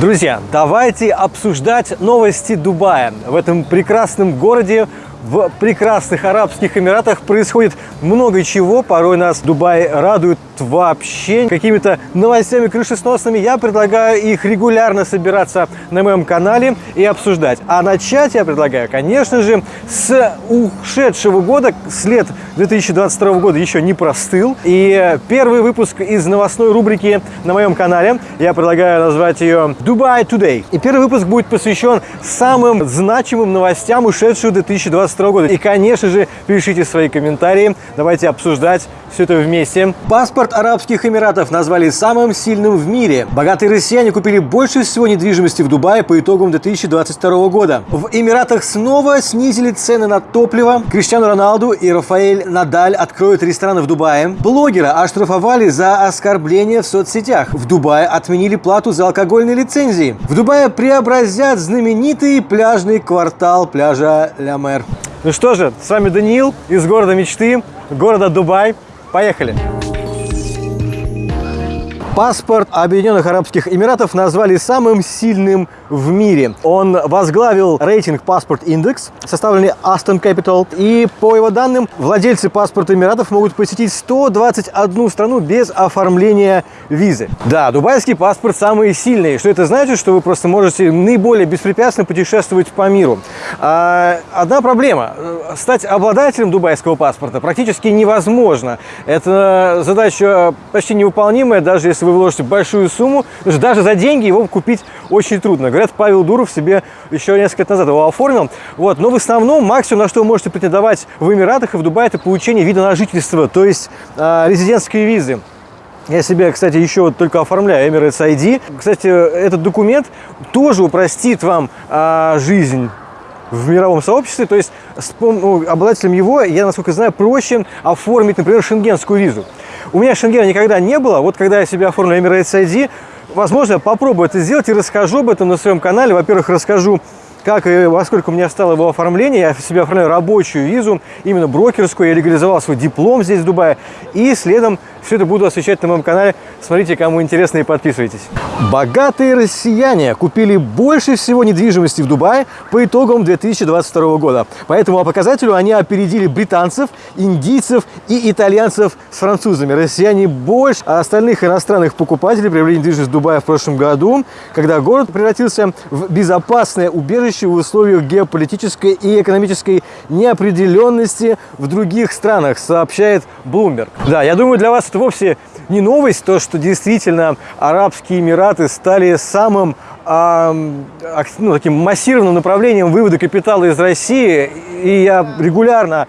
Друзья, давайте обсуждать новости Дубая. В этом прекрасном городе в прекрасных Арабских Эмиратах происходит много чего. Порой нас Дубай радует вообще какими-то новостями крышесносными. Я предлагаю их регулярно собираться на моем канале и обсуждать. А начать я предлагаю, конечно же, с ушедшего года. След 2022 года еще не простыл. И первый выпуск из новостной рубрики на моем канале, я предлагаю назвать ее Dubai Today. И первый выпуск будет посвящен самым значимым новостям ушедшего 2022 года. И, конечно же, пишите свои комментарии. Давайте обсуждать все это вместе. Паспорт Арабских Эмиратов назвали самым сильным в мире. Богатые россияне купили больше всего недвижимости в Дубае по итогам 2022 года. В Эмиратах снова снизили цены на топливо. Криштиану Роналду и Рафаэль Надаль откроют рестораны в Дубае. Блогера оштрафовали за оскорбление в соцсетях. В Дубае отменили плату за алкогольные лицензии. В Дубае преобразят знаменитый пляжный квартал пляжа Ля Мэр. Ну что же, с вами Даниил из города мечты, города Дубай. Поехали! Паспорт Объединенных Арабских Эмиратов назвали самым сильным в мире. Он возглавил рейтинг Паспорт Индекс, составленный Aston Capital. И по его данным, владельцы паспорта Эмиратов могут посетить 121 страну без оформления визы. Да, дубайский паспорт самый сильный. Что это значит? Что вы просто можете наиболее беспрепятственно путешествовать по миру. А, одна проблема. Стать обладателем дубайского паспорта практически невозможно. Это задача почти невыполнимая, даже если вы вложите большую сумму, даже за деньги его купить очень трудно. Говорят, Павел Дуров себе еще несколько лет назад его оформил. Вот. Но в основном максимум, на что вы можете претендовать в Эмиратах и в Дубае, это получение вида на жительство, то есть э, резидентской визы. Я себе, кстати, еще только оформляю Emirates ID. Кстати, этот документ тоже упростит вам а, жизнь в мировом сообществе. То есть с, ну, обладателем его, я, насколько знаю, проще оформить, например, шенгенскую визу. У меня шенгена никогда не было. Вот когда я себе оформлю Emirates ID, возможно, попробую это сделать и расскажу об этом на своем канале. Во-первых, расскажу как и во сколько мне стало его оформление. Я себе оформляю рабочую визу, именно брокерскую. Я легализовал свой диплом здесь, в Дубае. И следом все это буду освещать на моем канале. Смотрите, кому интересно, и подписывайтесь. Богатые россияне купили больше всего недвижимости в Дубае по итогам 2022 года. По этому показателю они опередили британцев, индийцев и итальянцев с французами. Россияне больше остальных иностранных покупателей приобрели недвижимость в Дубае в прошлом году, когда город превратился в безопасное убежище в условиях геополитической и экономической неопределенности в других странах, сообщает Bloomberg. Да, я думаю, для вас это вовсе не новость, то, что действительно Арабские Эмираты стали самым ну, таким массированным направлением вывода капитала из России. И я регулярно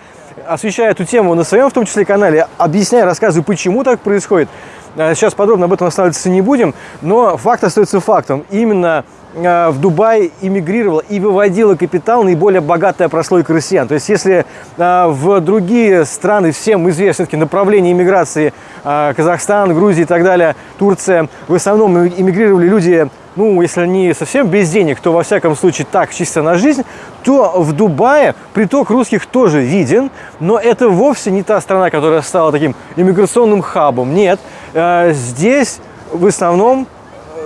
освещаю эту тему на своем, в том числе, канале, объясняю, рассказываю, почему так происходит. А сейчас подробно об этом останавливаться не будем, но факт остается фактом. Именно в Дубай иммигрировала и выводила капитал наиболее богатая прослойка россиян. То есть если а, в другие страны всем известны направления иммиграции, а, Казахстан, Грузия и так далее, Турция, в основном иммигрировали люди, ну, если не совсем без денег, то во всяком случае так, чисто на жизнь, то в Дубае приток русских тоже виден, но это вовсе не та страна, которая стала таким иммиграционным хабом. Нет, здесь в основном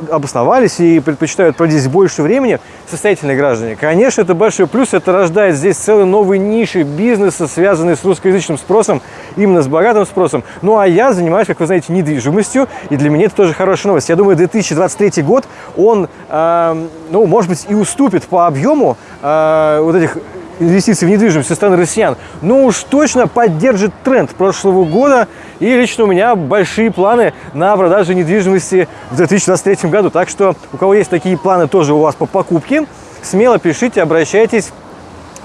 обосновались и предпочитают проводить больше времени состоятельные граждане. Конечно, это большой плюс, это рождает здесь целые новые ниши бизнеса, связанные с русскоязычным спросом, именно с богатым спросом. Ну, а я занимаюсь, как вы знаете, недвижимостью, и для меня это тоже хорошая новость. Я думаю, 2023 год, он, э, ну, может быть, и уступит по объему э, вот этих инвестиций в недвижимость со стороны россиян, но уж точно поддержит тренд прошлого года. И лично у меня большие планы на продажу недвижимости в 2023 году. Так что у кого есть такие планы тоже у вас по покупке, смело пишите, обращайтесь.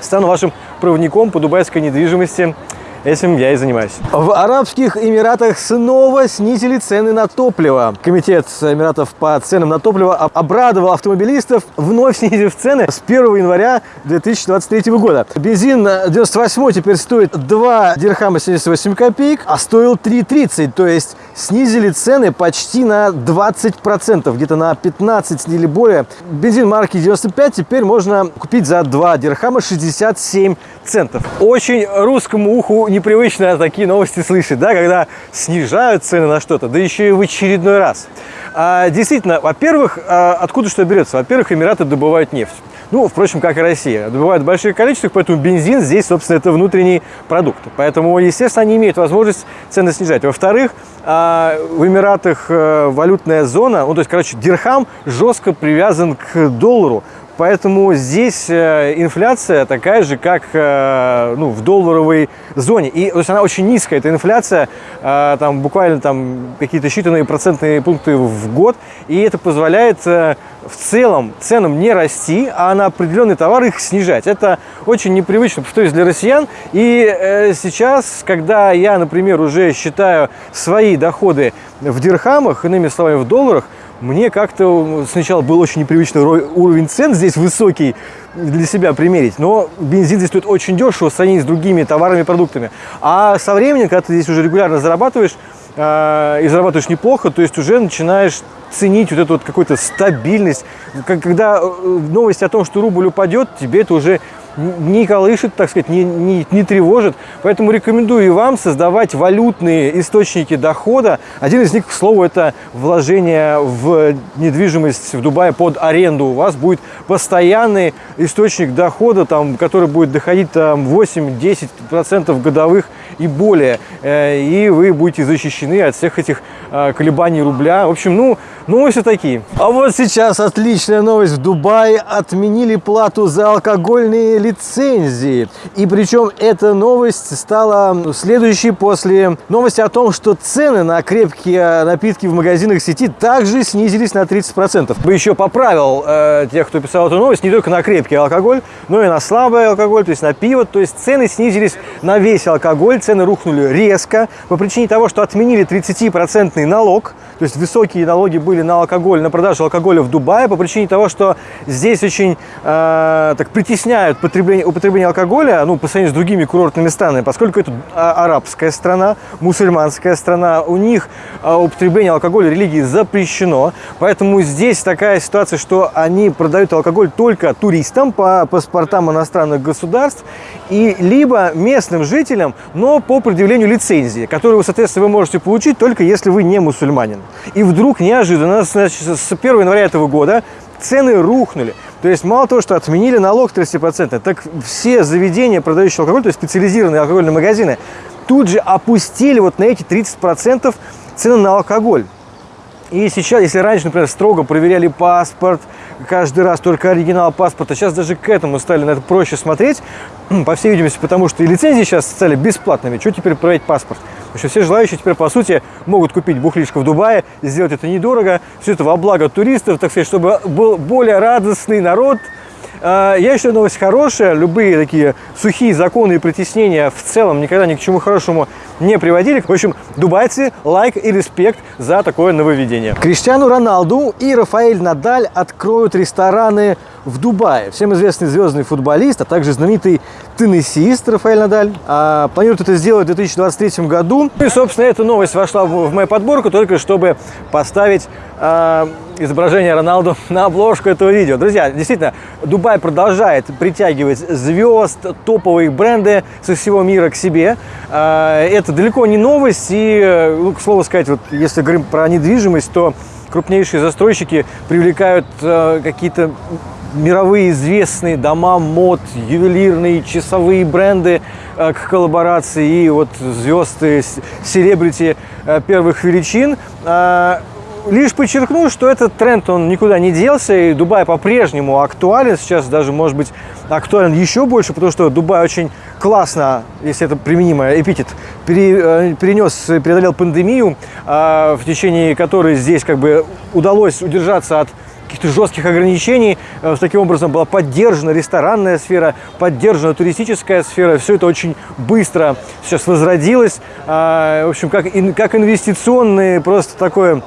Стану вашим проводником по дубайской недвижимости. Этим я и занимаюсь. В Арабских Эмиратах снова снизили цены на топливо. Комитет Эмиратов по ценам на топливо обрадовал автомобилистов, вновь снизив цены с 1 января 2023 года. Бензин 98 теперь стоит 2 дирхама 78 копеек, а стоил 3,30, то есть снизили цены почти на 20%, где-то на 15 или более. Бензин марки 95 теперь можно купить за 2 дирхама 67 центов. Очень русскому уху непривычно такие новости слышать, да, когда снижают цены на что-то, да еще и в очередной раз. А, действительно, во-первых, а, откуда что берется? Во-первых, Эмираты добывают нефть. Ну, впрочем, как и Россия. Добывают большие количества, поэтому бензин здесь, собственно, это внутренний продукт. Поэтому, естественно, они имеют возможность цены снижать. Во-вторых, а, в Эмиратах э, валютная зона, ну, то есть, короче, дирхам жестко привязан к доллару. Поэтому здесь э, инфляция такая же, как э, ну, в долларовой зоне. И то есть она очень низкая, эта инфляция, э, там буквально там какие-то считанные процентные пункты в год. И это позволяет в целом ценам не расти, а на определенные товары их снижать. Это очень непривычно, повторюсь, для россиян. И сейчас, когда я, например, уже считаю свои доходы в дирхамах, иными словами, в долларах, мне как-то сначала был очень непривычный уровень цен здесь высокий для себя примерить, но бензин здесь стоит очень дешево в с другими товарами и продуктами. А со временем, когда ты здесь уже регулярно зарабатываешь, э, и зарабатываешь неплохо, то есть уже начинаешь ценить вот эту вот какую-то стабильность. Когда э, новость о том, что рубль упадет, тебе это уже не колышет, так сказать, не, не, не тревожит. Поэтому рекомендую и вам создавать валютные источники дохода. Один из них, к слову, это вложение в недвижимость в Дубае под аренду. У вас будет постоянный источник дохода, там, который будет доходить 8-10% годовых и более. Э, и вы будете защищены от всех этих э, колебаний рубля. В общем, ну, новости такие. А вот сейчас отличная новость. В Дубае отменили плату за алкогольные лицензии. И причем эта новость стала следующей после новости о том, что цены на крепкие напитки в магазинах сети также снизились на 30%. Бы еще поправил э, тех, кто писал эту новость, не только на крепкий алкоголь, но и на слабый алкоголь, то есть на пиво. То есть цены снизились на весь алкоголь, цены рухнули резко по причине того, что отменили 30% налог, то есть высокие налоги были на алкоголь, на продажу алкоголя в Дубае по причине того, что здесь очень э, так притесняют потребление, употребление алкоголя, ну, по сравнению с другими курортными странами, поскольку это а, арабская страна, мусульманская страна, у них э, употребление алкоголя религии запрещено, поэтому здесь такая ситуация, что они продают алкоголь только туристам по паспортам иностранных государств и либо местным жителям, но по предъявлению лицензии, которую, соответственно, вы можете получить только если вы не мусульманин. И вдруг неожиданно значит, с 1 января этого года цены рухнули. То есть мало того, что отменили налог 30%, так все заведения, продающие алкоголь, то есть специализированные алкогольные магазины, тут же опустили вот на эти 30% цены на алкоголь. И сейчас, если раньше, например, строго проверяли паспорт, каждый раз только оригинал паспорта, сейчас даже к этому стали на это проще смотреть, по всей видимости, потому что и лицензии сейчас стали бесплатными. Что теперь проверять паспорт? Потому что все желающие теперь, по сути, могут купить бухлишко в Дубае, сделать это недорого, все это во благо туристов, так сказать, чтобы был более радостный народ, я считаю, новость хорошая. Любые такие сухие законы и притеснения в целом никогда ни к чему хорошему не приводили. В общем, дубайцы, лайк и респект за такое нововведение. Криштиану Роналду и Рафаэль Надаль откроют рестораны в Дубае. Всем известный звездный футболист, а также знаменитый теннисист Рафаэль Надаль. А, планирует это сделать в 2023 году. И, собственно, эта новость вошла в, мою подборку только чтобы поставить а, изображение Роналду на обложку этого видео. Друзья, действительно, Дубай продолжает притягивать звезд, топовые бренды со всего мира к себе. А, это далеко не новость. И, ну, к слову сказать, вот если говорим про недвижимость, то крупнейшие застройщики привлекают э, какие-то мировые известные дома мод, ювелирные, часовые бренды э, к коллаборации и вот звезды, селебрити э, первых величин. Э, лишь подчеркну, что этот тренд, он никуда не делся, и Дубай по-прежнему актуален, сейчас даже, может быть, актуален еще больше, потому что Дубай очень классно, если это применимый эпитет, перенес, преодолел пандемию, в течение которой здесь как бы удалось удержаться от каких-то жестких ограничений. Э, таким образом была поддержана ресторанная сфера, поддержана туристическая сфера. Все это очень быстро сейчас возродилось. А, в общем, как, как инвестиционные, просто такое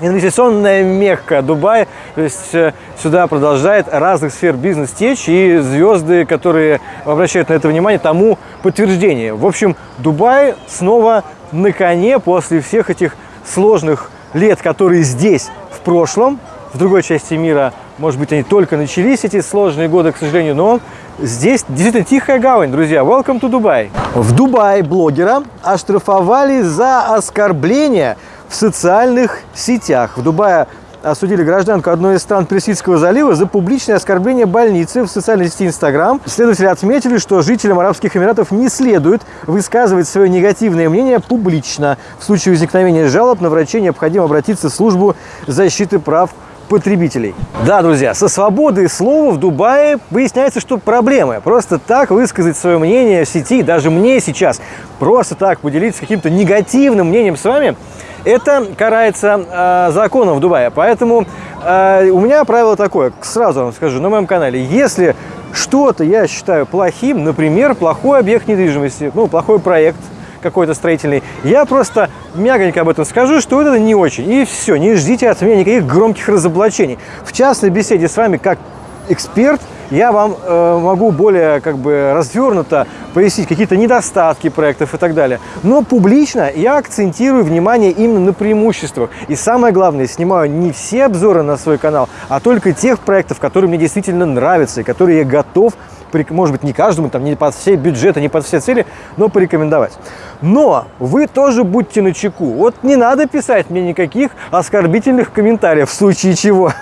инвестиционная мекка Дубай. То есть э, сюда продолжает разных сфер бизнес течь, и звезды, которые обращают на это внимание, тому подтверждение. В общем, Дубай снова на коне после всех этих сложных лет, которые здесь, в прошлом, в другой части мира, может быть, они только начались, эти сложные годы, к сожалению, но здесь действительно тихая гавань, друзья. Welcome to Dubai. В Дубае блогера оштрафовали за оскорбление в социальных сетях. В Дубае осудили гражданку одной из стран Персидского залива за публичное оскорбление больницы в социальной сети Инстаграм. Следователи отметили, что жителям Арабских Эмиратов не следует высказывать свое негативное мнение публично. В случае возникновения жалоб на врачей необходимо обратиться в службу защиты прав потребителей. Да, друзья, со свободой слова в Дубае выясняется, что проблемы. Просто так высказать свое мнение в сети, даже мне сейчас, просто так поделиться каким-то негативным мнением с вами, это карается э, законом в Дубае. Поэтому э, у меня правило такое, сразу вам скажу, на моем канале, если что-то я считаю плохим, например, плохой объект недвижимости, ну, плохой проект, какой-то строительный, я просто мягонько об этом скажу, что это не очень. И все, не ждите от меня никаких громких разоблачений. В частной беседе с вами, как эксперт, я вам э, могу более как бы развернуто пояснить какие-то недостатки проектов и так далее. Но публично я акцентирую внимание именно на преимуществах. И самое главное, снимаю не все обзоры на свой канал, а только тех проектов, которые мне действительно нравятся и которые я готов может быть, не каждому, там, не под все бюджеты, не под все цели, но порекомендовать. Но вы тоже будьте начеку. Вот не надо писать мне никаких оскорбительных комментариев, в случае чего.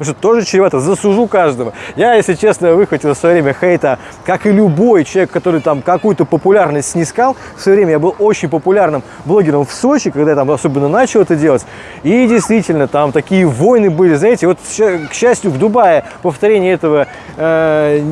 Что тоже чревато, засужу каждого. Я, если честно, выхватил в свое время хейта, как и любой человек, который там какую-то популярность снискал. В свое время я был очень популярным блогером в Сочи, когда я там особенно начал это делать. И действительно, там такие войны были, знаете, вот, к счастью, в Дубае повторение этого э,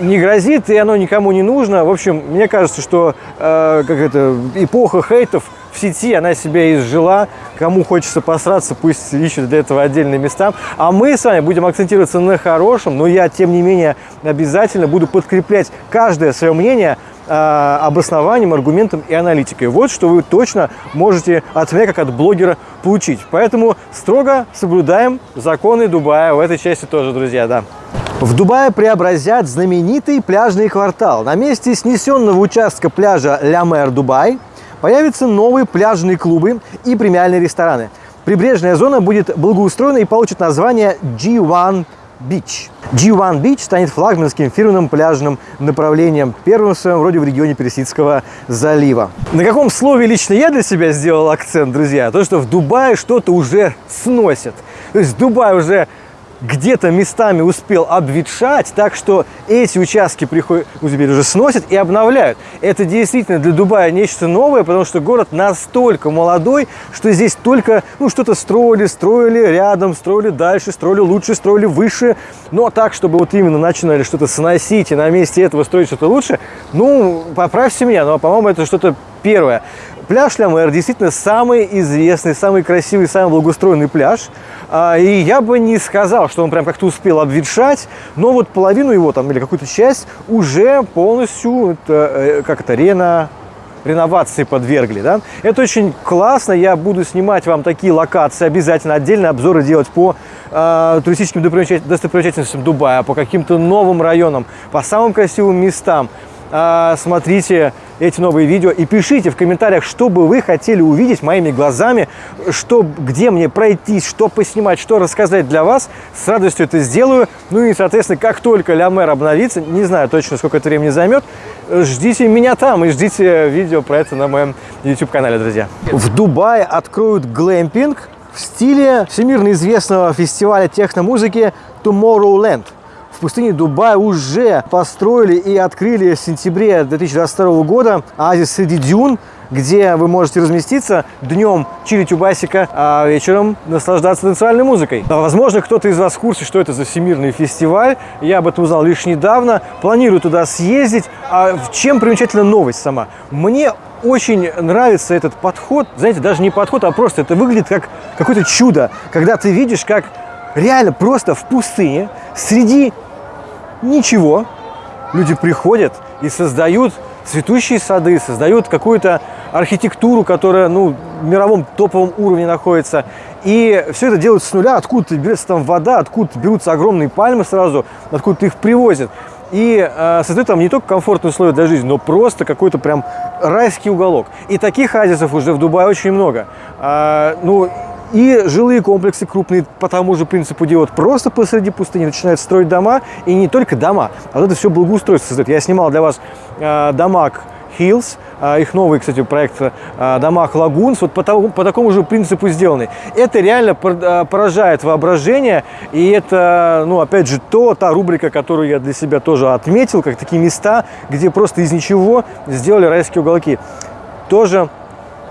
не грозит, и оно никому не нужно. В общем, мне кажется, что э, как это, эпоха хейтов в сети, она себя изжила. Кому хочется посраться, пусть ищут для этого отдельные места. А мы с вами будем акцентироваться на хорошем, но я, тем не менее, обязательно буду подкреплять каждое свое мнение э, обоснованием, аргументом и аналитикой. Вот что вы точно можете от меня, как от блогера, получить. Поэтому строго соблюдаем законы Дубая в этой части тоже, друзья, да. В Дубае преобразят знаменитый пляжный квартал. На месте снесенного участка пляжа Ля Мэр Дубай – Появятся новые пляжные клубы и премиальные рестораны. Прибрежная зона будет благоустроена и получит название G1 Beach. G1 Beach станет флагманским фирменным пляжным направлением, первым в своем роде в регионе Персидского залива. На каком слове лично я для себя сделал акцент, друзья? То, что в Дубае что-то уже сносят. То есть Дубай уже где-то местами успел обветшать, так что эти участки приходят, ну, теперь уже сносят и обновляют. Это действительно для Дубая нечто новое, потому что город настолько молодой, что здесь только ну, что-то строили, строили рядом, строили дальше, строили лучше, строили выше, но так, чтобы вот именно начинали что-то сносить и на месте этого строить что-то лучше, ну, поправьте меня, но, по-моему, это что-то первое. Пляж Ля действительно самый известный, самый красивый, самый благоустроенный пляж. А, и я бы не сказал, что он прям как-то успел обветшать, но вот половину его там или какую-то часть уже полностью, э, как это, рено, реновации подвергли. Да? Это очень классно, я буду снимать вам такие локации, обязательно отдельные обзоры делать по э, туристическим достопримечательностям Дубая, по каким-то новым районам, по самым красивым местам. А, смотрите эти новые видео и пишите в комментариях, что бы вы хотели увидеть моими глазами, что, где мне пройтись, что поснимать, что рассказать для вас. С радостью это сделаю. Ну и, соответственно, как только Ля Мэр обновится, не знаю точно, сколько это времени займет, ждите меня там и ждите видео про это на моем YouTube-канале, друзья. В Дубае откроют глэмпинг в стиле всемирно известного фестиваля техномузыки Tomorrowland в пустыне Дубая уже построили и открыли в сентябре 2022 года оазис среди дюн, где вы можете разместиться днем чилить у басика, а вечером наслаждаться танцевальной музыкой. Возможно, кто-то из вас в курсе, что это за всемирный фестиваль. Я об этом узнал лишь недавно. Планирую туда съездить. А в чем примечательна новость сама? Мне очень нравится этот подход. Знаете, даже не подход, а просто это выглядит как какое-то чудо, когда ты видишь, как реально просто в пустыне среди ничего. Люди приходят и создают цветущие сады, создают какую-то архитектуру, которая ну, в мировом топовом уровне находится. И все это делают с нуля, откуда берется там вода, откуда берутся огромные пальмы сразу, откуда их привозят. и э, создает там не только комфортные условия для жизни, но просто какой-то прям райский уголок. И таких оазисов уже в Дубае очень много. А, ну, и жилые комплексы крупные по тому же принципу делают. Просто посреди пустыни начинают строить дома. И не только дома, а вот это все благоустройство создает. Я снимал для вас э, Дамаг Hills, э, их новый, кстати, проект э, Дамаг Лагунс, вот по, тому, по такому же принципу сделанный. Это реально э, поражает воображение, и это, ну, опять же, то, та рубрика, которую я для себя тоже отметил, как такие места, где просто из ничего сделали райские уголки. Тоже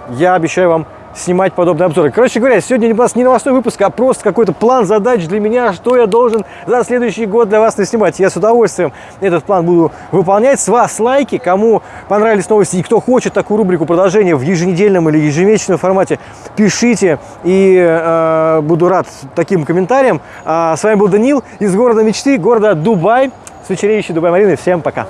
я обещаю вам снимать подобные обзоры. Короче говоря, сегодня у нас не новостной выпуск, а просто какой-то план задач для меня, что я должен за следующий год для вас наснимать. Я с удовольствием этот план буду выполнять. С вас лайки, кому понравились новости и кто хочет такую рубрику продолжения в еженедельном или ежемесячном формате, пишите и э, буду рад таким комментариям. А с вами был Данил из города мечты, города Дубай, с вечереющей Дубай-Мариной. Всем пока!